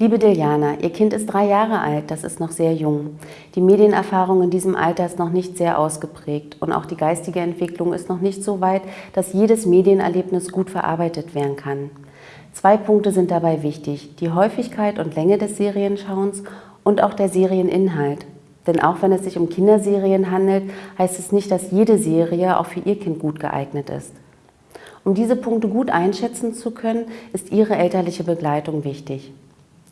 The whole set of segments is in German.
Liebe Diljana, Ihr Kind ist drei Jahre alt, das ist noch sehr jung. Die Medienerfahrung in diesem Alter ist noch nicht sehr ausgeprägt und auch die geistige Entwicklung ist noch nicht so weit, dass jedes Medienerlebnis gut verarbeitet werden kann. Zwei Punkte sind dabei wichtig, die Häufigkeit und Länge des Serienschauens und auch der Serieninhalt. Denn auch wenn es sich um Kinderserien handelt, heißt es nicht, dass jede Serie auch für Ihr Kind gut geeignet ist. Um diese Punkte gut einschätzen zu können, ist Ihre elterliche Begleitung wichtig.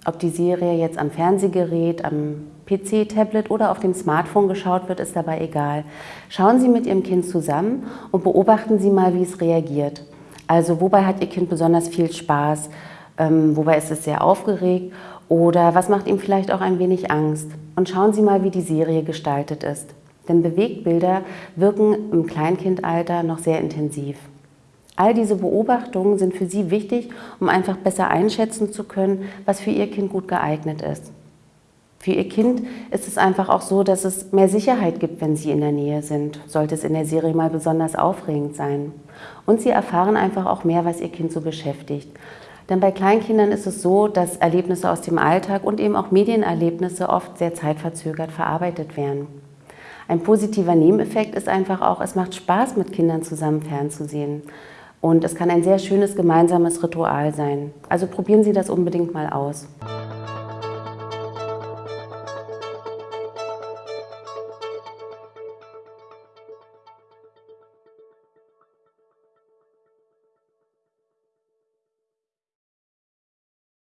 Ob die Serie jetzt am Fernsehgerät, am PC, Tablet oder auf dem Smartphone geschaut wird, ist dabei egal. Schauen Sie mit Ihrem Kind zusammen und beobachten Sie mal, wie es reagiert. Also wobei hat Ihr Kind besonders viel Spaß, ähm, wobei ist es sehr aufgeregt oder was macht ihm vielleicht auch ein wenig Angst. Und schauen Sie mal, wie die Serie gestaltet ist. Denn Bewegtbilder wirken im Kleinkindalter noch sehr intensiv. All diese Beobachtungen sind für Sie wichtig, um einfach besser einschätzen zu können, was für Ihr Kind gut geeignet ist. Für Ihr Kind ist es einfach auch so, dass es mehr Sicherheit gibt, wenn Sie in der Nähe sind, sollte es in der Serie mal besonders aufregend sein. Und Sie erfahren einfach auch mehr, was Ihr Kind so beschäftigt. Denn bei Kleinkindern ist es so, dass Erlebnisse aus dem Alltag und eben auch Medienerlebnisse oft sehr zeitverzögert verarbeitet werden. Ein positiver Nebeneffekt ist einfach auch, es macht Spaß, mit Kindern zusammen fernzusehen. Und es kann ein sehr schönes gemeinsames Ritual sein. Also probieren Sie das unbedingt mal aus.